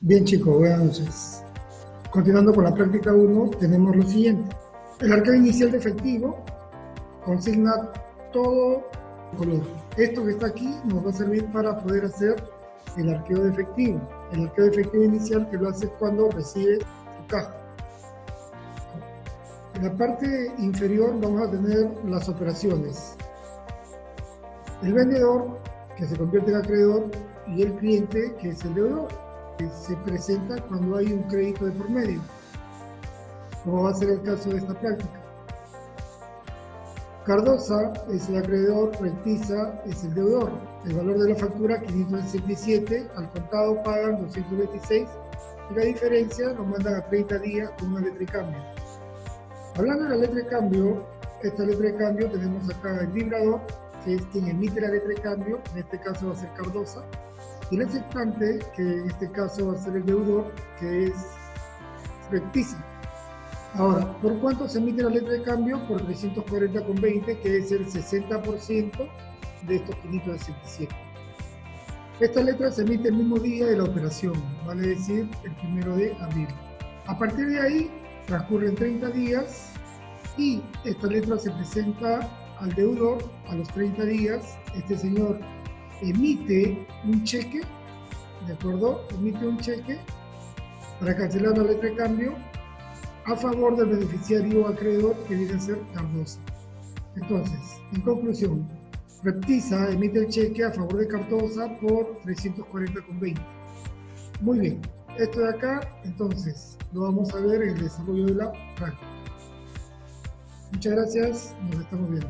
Bien chicos, buenas noches. Continuando con la práctica 1, tenemos lo siguiente. El arqueo inicial de efectivo consigna todo color. Esto que está aquí nos va a servir para poder hacer el arqueo de efectivo. El arqueo de efectivo inicial que lo hace cuando recibe su caja. En la parte inferior vamos a tener las operaciones. El vendedor, que se convierte en acreedor, y el cliente, que es el deudor, se presenta cuando hay un crédito de por medio, como va a ser el caso de esta práctica. Cardosa es el acreedor, Rectiza es el deudor. El valor de la factura 567, al contado pagan 226 y la diferencia nos mandan a 30 días con una letra de cambio. Hablando de la letra de cambio, esta letra de cambio tenemos acá el vibrador, que es quien emite la letra de cambio, en este caso va a ser Cardosa, y el aceptante, que en este caso va a ser el deudor, que es Rectiza. Ahora, ¿por cuánto se emite la letra de cambio? Por 340,20, que es el 60% de estos 567. Esta letra se emite el mismo día de la operación, vale decir, el primero de abril. A partir de ahí, transcurren 30 días y esta letra se presenta al deudor a los 30 días. Este señor emite un cheque, ¿de acuerdo? Emite un cheque para cancelar la letra de cambio a favor del beneficiario acreedor que viene a ser Cardosa. Entonces, en conclusión, Reptiza emite el cheque a favor de Cardosa por 340,20. Muy bien, esto de acá, entonces, lo vamos a ver en el desarrollo de la práctica. Muchas gracias, nos estamos viendo.